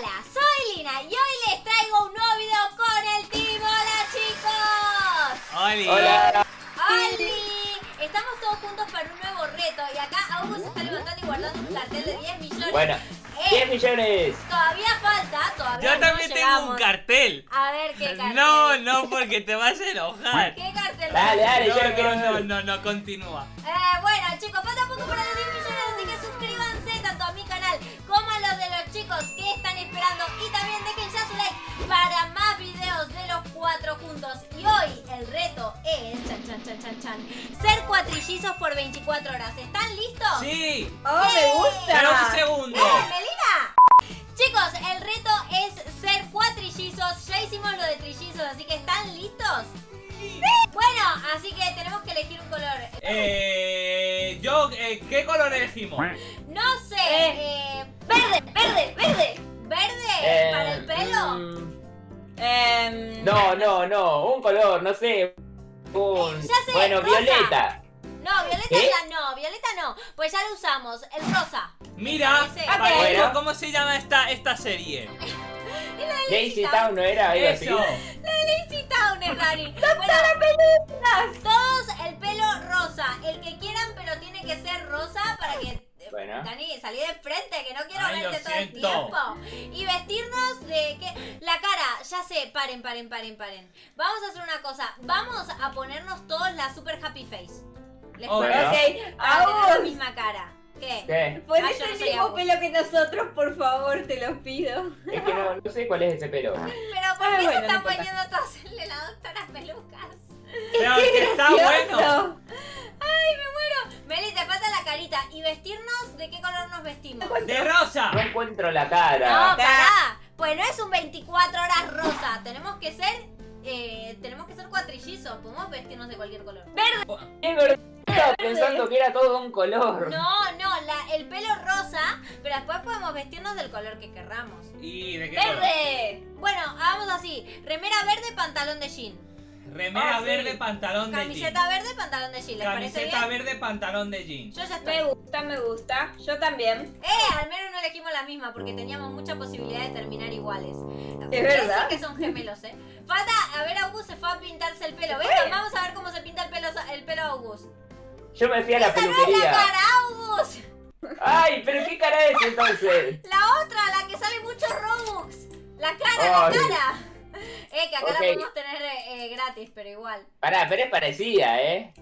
Hola, soy Lina y hoy les traigo un nuevo video con el team. Hola chicos. Oli. Hola. ¡Oli! Estamos todos juntos para un nuevo reto y acá Augusto se está levantando y guardando un cartel de 10 millones. Bueno, Eh, 10 millones. Todavía falta, todavía Yo también no tengo un cartel. A ver qué cartel. No, no, porque te vas a enojar. ¿Qué cartel? Dale, dale, yo No, quiero no, no, no, continúa. Eh, bueno chicos, falta poco para los 10 millones, así chicos que están esperando y también dejen ya su like para más videos de los cuatro juntos. Y hoy el reto es, chan chan chan chan chan, ser cuatrillizos por 24 horas. ¿Están listos? Sí. ¡Oh, me Pero un gusta! segundo. ¡Eh, Melina! Chicos, el reto es ser cuatrillizos. Ya hicimos lo de trillizos, así que ¿están listos? Bueno, así que tenemos que elegir un color. Eh, yo, eh, ¿qué color elegimos? No sé. eh, verde, verde, verde. ¿Verde? Eh, ¿Para el pelo? mm, Em, no, no, no. Un color, no sé. Un. Ya sé, bueno, rosa. violeta. No, violeta ya no, violeta no. Pues ya lo usamos, el rosa. Mira, para esto, ¿cómo se llama esta, esta serie? Daisy Town no era algo así. Eso. Lazy Town es Dani. Bueno, todos el pelo rosa. El que quieran, pero tiene que ser rosa para que. Bueno. Dani, salí de frente, que no quiero Ay, verte todo el tiempo. Y vestirnos de que. La cara, ya sé, paren, paren, paren, paren. Vamos a hacer una cosa. Vamos a ponernos todos la super happy face. ¿Les Oh? Ok, tener la misma cara. ¿Qué? ¿Qué? Ah, ponete no el mismo pelo que nosotros, por favor, te lo pido. Es que no, no sé cuál es ese pelo. Pero ¿por Ah, qué se bueno, no están importa. poniendo todos el de la doctora pelucas? Pero que está vestimos? De rosa. No encuentro la cara. No, pará. Pues no es un 24 horas rosa. Tenemos que ser. Eh, tenemos que ser cuatrillizos. Podemos vestirnos de cualquier color. ¡Verde! Es verdad. Estaba pensando que era todo un color. No, no, la- el pelo rosa. Pero después podemos vestirnos del color que querramos. ¿Y de qué color? ¡Verde! Bueno, hagamos así: remera verde, pantalón de jean. Remera Ah, sí. verde, pantalón de jean. Camiseta verde, pantalón de jean. ¿Les parece Camiseta bien? verde, pantalón de jean. Yo ya estoy. Me gusta, me gusta. Yo también. Eh, al menos no elegimos la misma porque teníamos mucha posibilidad de terminar iguales. Es verdad. Que son gemelos, ¿eh? Falta, a ver, August se fue a pintarse el pelo. Venga, vamos a ver cómo se pinta el pelo, el pelo August. Yo me fui a la ¡Esa no es la peluquería. cara, August! Ay, pero ¿qué cara es entonces? La otra, la que sale mucho Robux. La cara, Ay. la cara. Eh, que acá la podemos tener eh, gratis, pero igual. Pará, pero es parecida, ¿eh?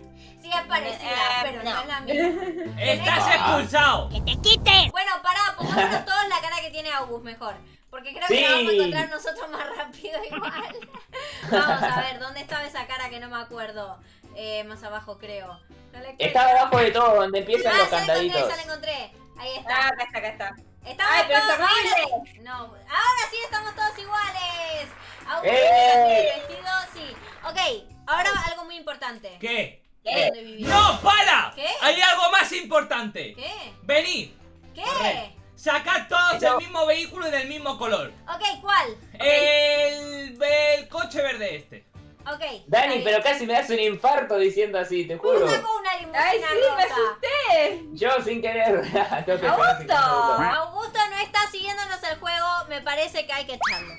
Sí, es parecida, Eh, pero no. no. es la misma. Estás expulsado. Bueno, pará, pongámonos todos la cara que tiene August mejor. Porque creo que la vamos a encontrar nosotros más rápido igual. Vamos a ver, ¿dónde estaba esa cara que no me acuerdo? Eh, más abajo creo. No Está abajo de todo, donde empiezan Ah, los ya la encontré, candaditos. ya la encontré. Ahí Ah, acá está, acá está. Estamos Ay, pero todos sí- No, ahora sí estamos todos iguales. August ¡Eh! vestido, sí. Ok, ahora algo muy importante. ¿Qué? ¿Dónde vivimos? ¡No, para! ¿Qué? Hay algo más importante. ¿Qué? Venid. ¿Qué? Sacad todos el mismo vehículo y del mismo color. Ok, ¿cuál? El, el coche verde este. Ok. Dani, está pero casi me das un infarto diciendo así, te juro. Sacó una limusina Ay, sí, me rosa. asusté. Yo sin querer. Augusto. Augusto no está siguiéndonos el juego, me parece que hay que echarlo.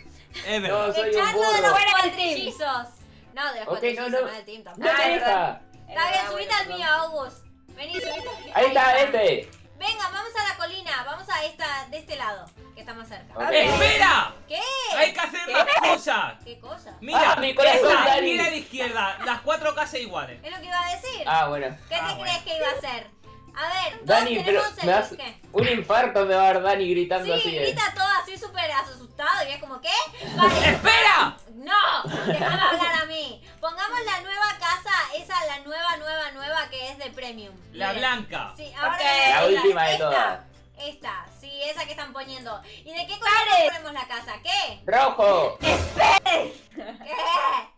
Es No, verdad. soy un Echarlo de los cuatrillizos. No, de los Ok, cuatrillizos, no, no, no. del team No tampoco. Ah, deja. Está bien, subite al mío, August. Vení, subite. Ahí está, está. este. Venga, vamos a la colina, vamos a esta, de este lado, que está más cerca. Ok. ¡Espera! ¿Qué? Hay que hacer más cosas. ¿Qué cosa? Mira, Ah, mi corazón, Dani. mira a la izquierda, las cuatro casas iguales. Es lo que iba a decir. Ah, bueno. ¿Qué Ah, te bueno. crees que iba a hacer? A ver, Dani, pero me das ¿Qué? un infarto me va a dar Dani gritando Sí, así. eh. grita todo así súper asustado y es como, ¿qué? Vale, ¡Espera! No, déjame hablar a mí. Pongamos la nueva casa, esa, la nueva, nueva, nueva que es de Premium. La Miren. blanca. Sí, ahora La esta, última de esta, todas. Esta, sí, esa que están poniendo. ¿Y de qué color ponemos la casa? ¿Qué? ¡Rojo! ¿Qué?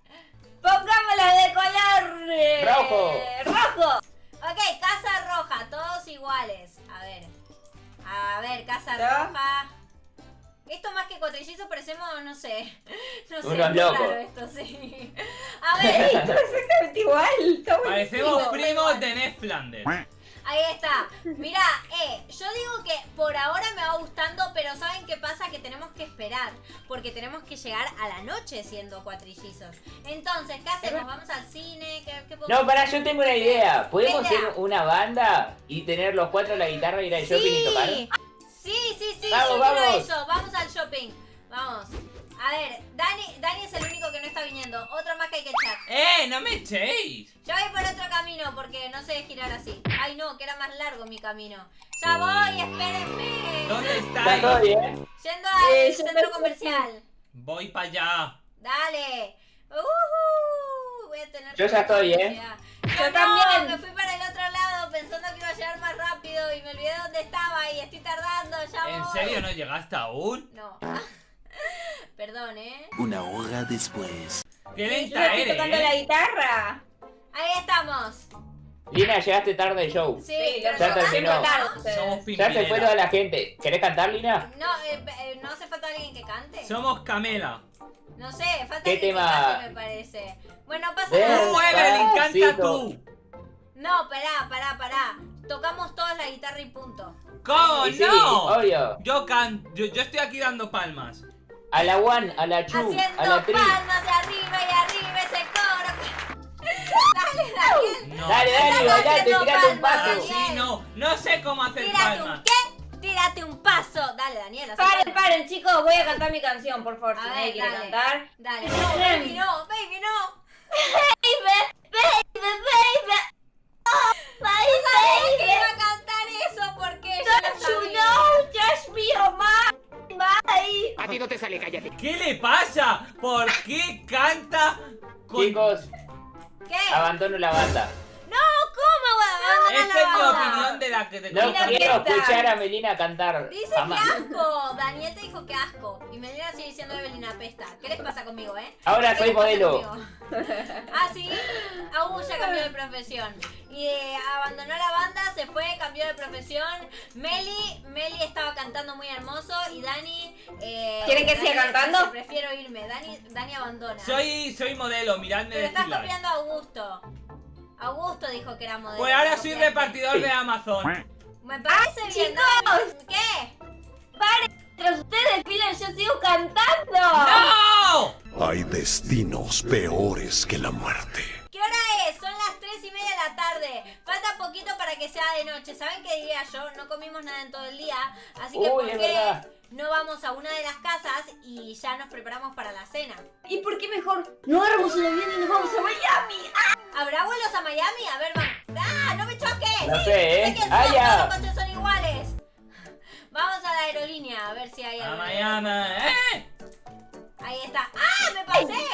Pongámosla de color Rojo. rojo. Ok, casa roja, todos iguales. A ver. A ver, casa roja. Esto más que cuatrillizos parecemos, no sé. No sé, Unos locos. esto, sí. A ver. Todo exactamente igual. Está Parecemos primos de Ned Flanders. Ahí está. Mira, eh, yo digo que por ahora me va gustando, pero ¿saben qué pasa? Que tenemos que esperar, porque tenemos que llegar a la noche siendo cuatrillizos. Entonces, ¿qué hacemos? ¿Vamos al cine? ¿Qué, qué podemos No, pará, yo tengo una idea. ¿Podemos hacer una banda y tener los cuatro la guitarra, ir al shopping y tocar? Sí, sí, sí, sí, Vamos, yo vamos. quiero eso. Vamos shopping. Vamos. A ver, Dani, Dani es el único que no está viniendo. Otro más que hay que echar. ¡Eh! ¡No me echéis! Yo voy por otro camino porque no sé girar así. Ay, no, que era más largo mi camino. Ya voy, espérenme. ¿Dónde ¿Está todo estáis? bien? Yendo al Eh, centro comercial. Voy para allá. Dale. Uhu, voy a tener Yo ya estoy, ¿eh? Yo no, también. Me fui para el otro lado pensando que iba a llegar más rápido y me olvidé dónde estaba y estoy tardando. Ya ¿En voy. serio no llegaste aún? No. Perdón, ¿eh? Una hora después. ¡Qué lenta estoy eres! tocando la eh. guitarra. Ahí estamos. Lina, llegaste tarde al show. Sí, ya no terminó. Somos Ya se fue toda la gente. ¿Querés cantar, Lina? No, eh, eh, no hace falta alguien que cante. Somos Camela. No sé, falta ¿Qué alguien tema? que cante, me parece. Bueno, pasa nada. ¡Uh, Evelyn, canta tú! No, pará, pará, pará. Tocamos todos la guitarra y punto. ¿Cómo Y sí, no? obvio. Yo can... Yo, yo estoy aquí dando palmas. A la one, a la two, a Haciendo la three. palmas de arriba y arriba ese coro. Dale, Daniel. No. Dale, dale, bailate, tirate un paso. Daniel. Sí, no. No sé cómo hacer Tírate un palmas. qué? Tírate un paso. Dale, Daniel. Paren, palmas. paren, chicos, voy a cantar mi canción, por favor, A si ver, nadie quiere dale. cantar. Dale. No, baby, no. Baby, no. Ti no te sale, cállate. ¿Qué le pasa? ¿Por qué canta con... Chicos, ¿Qué? abandono la banda. No, ¿cómo va a abandonar Esta es la mi banda? opinión de la que te No Mira, quiero escuchar a Melina cantar. Dice jamás. que asco. Daniel te dijo que asco. Y Melina sigue diciendo Evelina pesta. ¿Qué les pasa conmigo, eh? Ahora ¿Qué soy les pasa modelo. conmigo? ah, sí. Aún ya cambió de profesión. Y eh, abandonó la banda, se fue, cambió de profesión. Meli, Meli estaba cantando muy hermoso. Y Dani. Eh, ¿Quieren que Dani siga dice, cantando? Prefiero irme. Dani, Dani abandona. Soy, soy modelo, miradme Pero estás copiando a Augusto. Augusto dijo que era modelo. Pues ahora soy repartidor de Amazon. Me parece bien. chicos. ¿Qué? Paren, mientras ustedes desfilan, yo sigo cantando. ¡No! Hay destinos peores que la muerte. ¿Qué hora es? Son las 3 y media de la tarde. Falta poquito para que sea de noche. ¿Saben qué diría yo? No comimos nada en todo el día. Así que, Uy, ¿por qué no vamos a una de las casas y ya nos preparamos para la cena? ¿Y por qué mejor no agarramos el avión y nos vamos a Miami? ¿Habrá vuelos a Miami? A ver, vamos. ¡Ah! ¡No me choques! No Sí, sé, ¿eh? sé quién Ah, ya. todos los coches son iguales. Vamos a la aerolínea a ver si hay A algo. Miami. ¡Eh! Ahí está. ¡Ah! ¡Me pasé!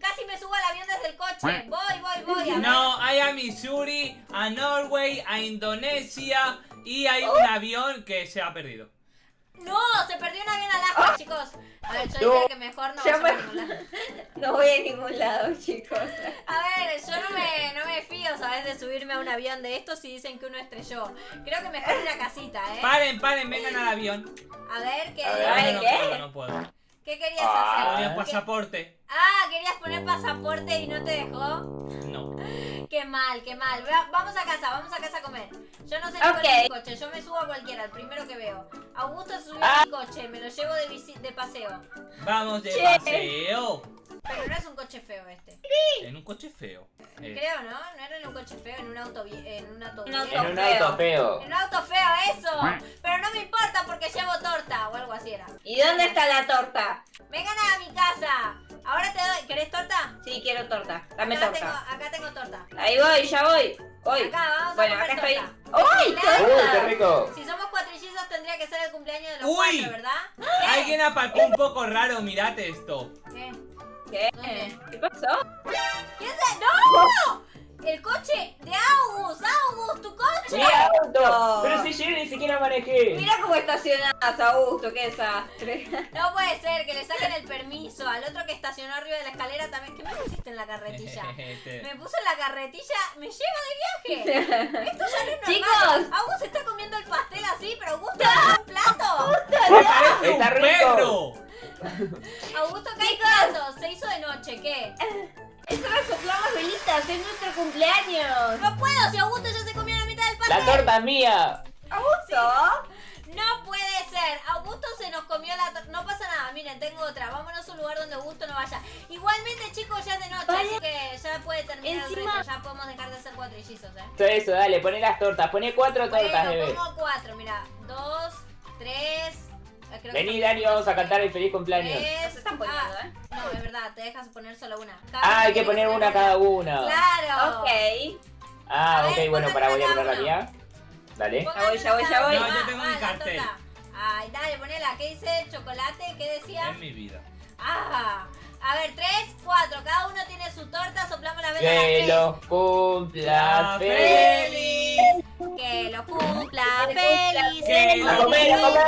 Casi me subo al avión desde el coche. Voy, voy, voy. A. No, hay a Missouri, a Norway, a Indonesia y hay un avión que se ha perdido. No, se perdió un avión a Alaska, chicos. A ver, yo No. dije que mejor no me- a ningún lado. No voy a ningún lado, chicos. A ver, yo no me, no me fío, ¿sabes? De subirme a un avión de estos y dicen que uno estrelló. Creo que mejor una casita, ¿eh? Paren, paren, vengan al avión. A ver, ¿qué, A ver. Ay, no ¿qué? puedo, no puedo. ¿qué querías Ah. hacer? Ponía ¿Qué- pasaporte. Ah, querías poner pasaporte y no te dejó. No. Qué mal, qué mal. Va- Vamos a casa, vamos a casa a comer. Yo no sé ni cuál Ok. es mi coche, yo me subo a cualquiera, el primero que veo. Augusto subió Ah. mi coche, me lo llevo de, visi- de paseo. Vamos de Che. paseo. Pero no es un coche feo este. En un coche feo. Eh, Creo, ¿no? No era en un coche feo, en un auto, en un auto Un auto En un feo. auto feo. En un auto feo, eso. Pero no me importa porque llevo torta o algo así era. ¿Y dónde está la torta? Vengan a mi casa. Ahora te doy. ¿Querés torta? Sí, quiero torta. Dame acá torta. Tengo, acá tengo torta. Ahí voy, ya voy. Voy. Acá, vamos Bueno, a acá estoy. torta. ¡Uy, Claro. ¡Uy, qué torta! rico! Si somos cuatrillizos tendría que ser el cumpleaños de los Uy. cuatro, ¿verdad? Alguien aparcó un poco raro, mirad esto. ¿Qué? ¿Qué? ¿Qué pasó? ¿Quién se...? ¡No! El coche de August. ¡Mi auto! Pero si yo ni siquiera manejé. Mira cómo estacionás, Augusto, qué desastre. No puede ser que le saquen el permiso. Al otro que estacionó arriba de la escalera también. ¿Qué me pusiste en la carretilla? Este, Me puso en la carretilla, me lleva de viaje. Esto ya no es normal. Chicos. Augusto se está comiendo el pastel así, pero Augusto agarra un plato. ¡Parece un Está rico. Augusto cae plato, se hizo de noche, ¿qué? Es hora de soplar las velitas, es nuestro cumpleaños. No puedo, si Augusto ya se comió la torta es mía. Augusto. No puede ser. Augusto se nos comió la torta. No pasa nada. Miren, tengo otra. Vámonos a un lugar donde Augusto no vaya. Igualmente, chicos, ya es de noche. Vale. Así que ya puede terminar Encima- el reto. Ya podemos dejar de hacer cuatrillizos, eh. Todo eso, dale, poné las tortas. Poné cuatro tortas, Bueno, bebé. pongo cuatro. Mira, dos, tres. eh, creo Vení, Dani, vamos a cantar el feliz cumpleaños. Tres. Nos están poniendo, Ah, ¿eh? No, es verdad, te dejas poner solo una. Cada Ah, uno hay que poner una cada una. Claro. Ok. Ah, A ok, ver, bueno, para voy a poner la mía. Dale. Ya voy, ya voy, ya voy. No, yo tengo mi cartel. Ay, dale, ponela. ¿Qué dice? ¿Chocolate? ¿Qué decía? En mi vida. Ah, a ver, tres, cuatro. Cada uno tiene su torta. Soplamos la vela Que los cumpla La feliz. Que lo cumpla Que feliz. Que A lo comer, a comer.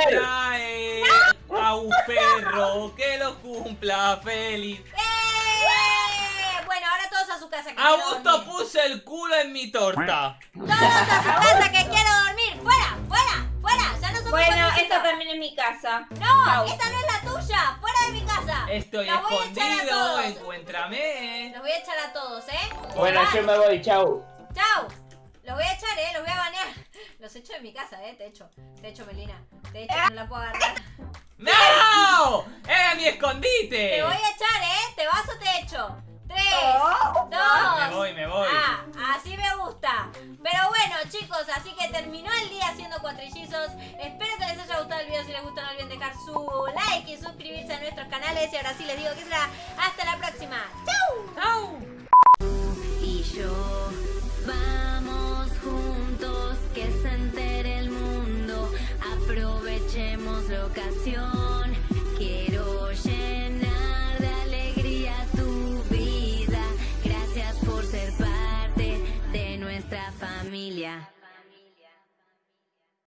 cumpla a un perro, que lo cumpla feliz. ¡Eh! Bueno, ahora todos a su casa. Augusto el culo en mi torta. Todos a su casa que quiero dormir. ¡Fuera! ¡Fuera! ¡Fuera! Ya no somos Bueno, esta también es mi casa. No, Chau. esta no es la tuya. ¡Fuera de mi casa! Estoy Los voy a echar a escondido, todos. encuéntrame. Los voy a echar a todos, ¿eh? Bueno, Bye. yo me voy, chau. ¡Chao! Los voy a echar, ¿eh? Los voy a banear. Los echo de mi casa, ¿eh? Te echo. Te echo, Melina. Te echo, no la puedo agarrar. ¡No! ¡Era mi escondite! Te voy a echar, ¿eh? ¿Te vas o te echo? Tres, Oh, dos. Me voy, me voy. Ah, así me gusta. Pero bueno, chicos, así que terminó el día haciendo cuatrillizos. Espero que les haya gustado el video. Si les gustó, no olviden dejar su like y suscribirse a nuestros canales. Y ahora sí les digo que será hasta la próxima. ¡Chao!